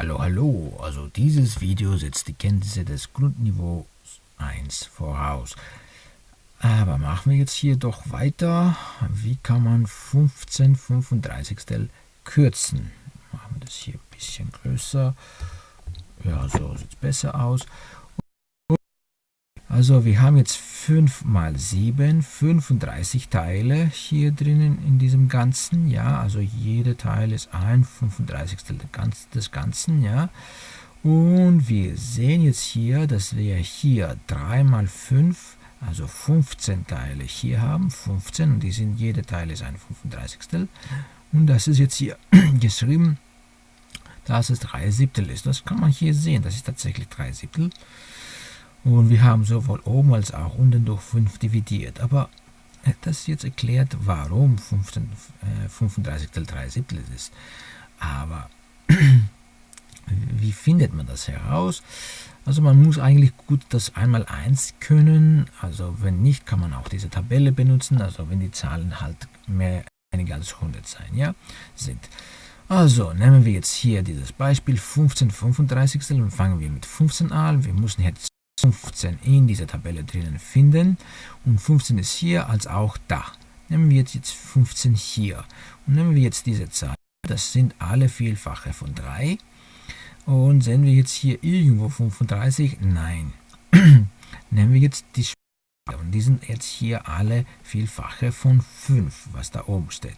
Hallo, hallo, also dieses Video setzt die Kenntnisse des Grundniveaus 1 voraus. Aber machen wir jetzt hier doch weiter. Wie kann man 15 35 kürzen? Machen wir das hier ein bisschen größer. Ja, so sieht es besser aus. Also wir haben jetzt 5 mal 7, 35 Teile hier drinnen in diesem Ganzen, ja, also jeder Teil ist ein 35. des Ganzen, ja. Und wir sehen jetzt hier, dass wir hier 3 mal 5, also 15 Teile hier haben, 15, und die sind, jeder Teil ist ein 35. Und das ist jetzt hier geschrieben, dass es 3 Siebtel ist. Das kann man hier sehen, das ist tatsächlich 3 Siebtel. Und wir haben sowohl oben als auch unten durch 5 dividiert. Aber das jetzt erklärt, warum 15, äh, 35 3 Siebtel ist. Aber wie findet man das heraus? Also man muss eigentlich gut das einmal 1 können. Also wenn nicht, kann man auch diese Tabelle benutzen. Also wenn die Zahlen halt mehr weniger als 100 sein, ja, sind. Also nehmen wir jetzt hier dieses Beispiel 15 35 und fangen wir mit 15 an. Wir müssen jetzt 15 in dieser Tabelle drinnen finden und 15 ist hier als auch da. Nehmen wir jetzt 15 hier und nehmen wir jetzt diese Zahl. Das sind alle Vielfache von 3. Und sehen wir jetzt hier irgendwo 35? Nein. nehmen wir jetzt die und die sind jetzt hier alle Vielfache von 5, was da oben steht.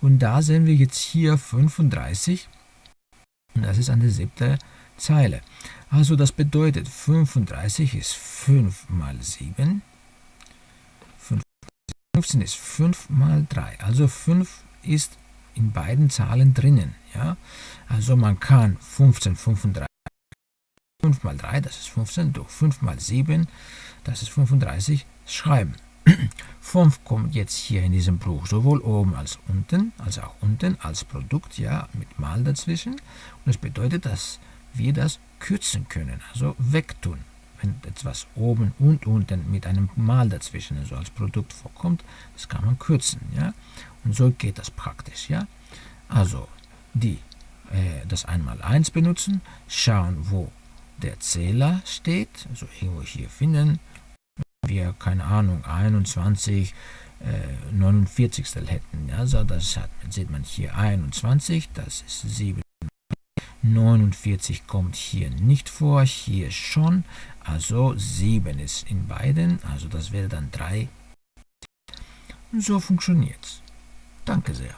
Und da sehen wir jetzt hier 35 und das ist an der siebten Zeile. Also das bedeutet 35 ist 5 mal 7. 15 ist 5 mal 3. Also 5 ist in beiden Zahlen drinnen. Ja? Also man kann 15, 35, 5 mal 3, das ist 15, durch 5 mal 7, das ist 35, schreiben. 5 kommt jetzt hier in diesem Bruch sowohl oben als unten, als auch unten als Produkt, ja, mit Mal dazwischen. Und das bedeutet, dass wir das kürzen können, also wegtun. Wenn etwas oben und unten mit einem Mal dazwischen, also als Produkt vorkommt, das kann man kürzen. Ja? Und so geht das praktisch. Ja? Also die äh, das einmal 1 benutzen, schauen, wo der Zähler steht, also irgendwo hier finden, wir, keine Ahnung, 21 äh, 49 hätten. Also das hat, sieht man hier 21, das ist 7 49 kommt hier nicht vor, hier schon. Also 7 ist in beiden, also das wäre dann 3. Und so funktioniert es. Danke sehr.